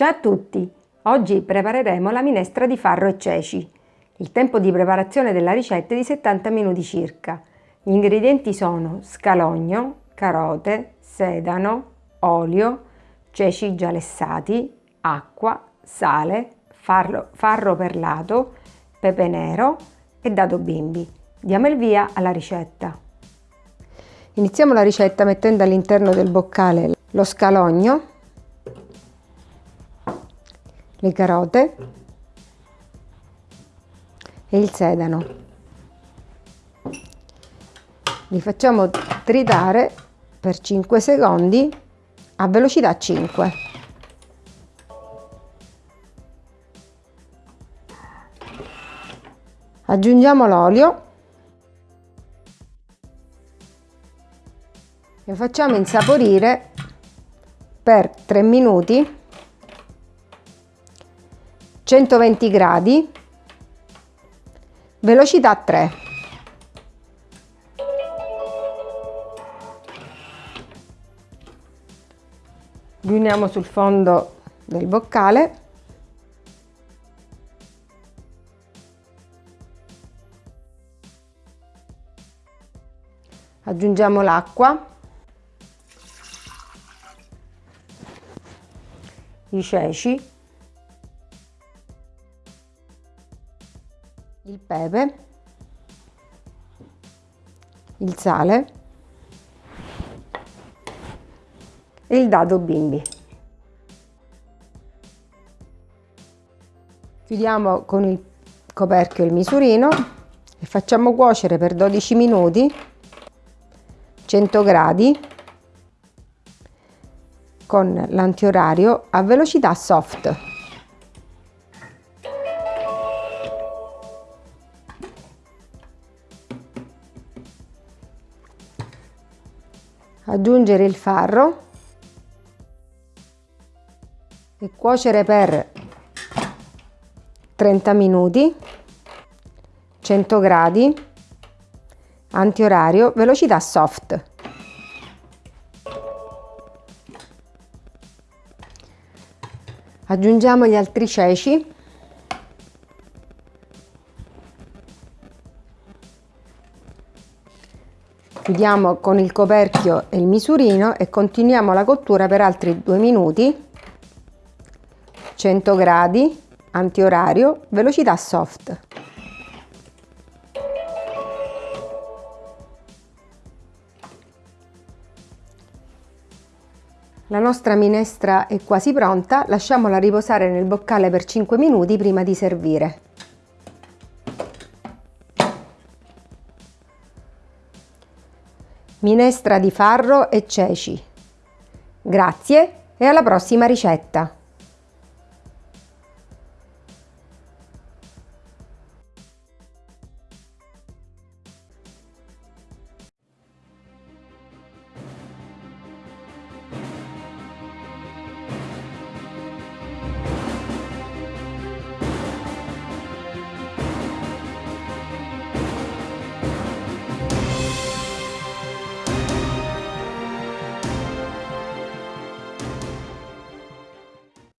Ciao a tutti! Oggi prepareremo la minestra di farro e ceci. Il tempo di preparazione della ricetta è di 70 minuti circa. Gli ingredienti sono scalogno, carote, sedano, olio, ceci già lessati, acqua, sale, farro, farro perlato, pepe nero e dado bimbi. Diamo il via alla ricetta. Iniziamo la ricetta mettendo all'interno del boccale lo scalogno le carote e il sedano. Li facciamo tritare per 5 secondi a velocità 5. Aggiungiamo l'olio e facciamo insaporire per 3 minuti 120 gradi, velocità 3. Riuniamo sul fondo del boccale. Aggiungiamo l'acqua, i ceci il pepe, il sale e il dado bimbi. Chiudiamo con il coperchio il misurino e facciamo cuocere per 12 minuti 100 gradi con l'antiorario a velocità soft. Aggiungere il farro e cuocere per 30 minuti 100 gradi antiorario velocità soft. Aggiungiamo gli altri ceci chiudiamo con il coperchio e il misurino e continuiamo la cottura per altri due minuti 100 gradi antiorario velocità soft La nostra minestra è quasi pronta, lasciamola riposare nel boccale per 5 minuti prima di servire. Minestra di farro e ceci. Grazie e alla prossima ricetta!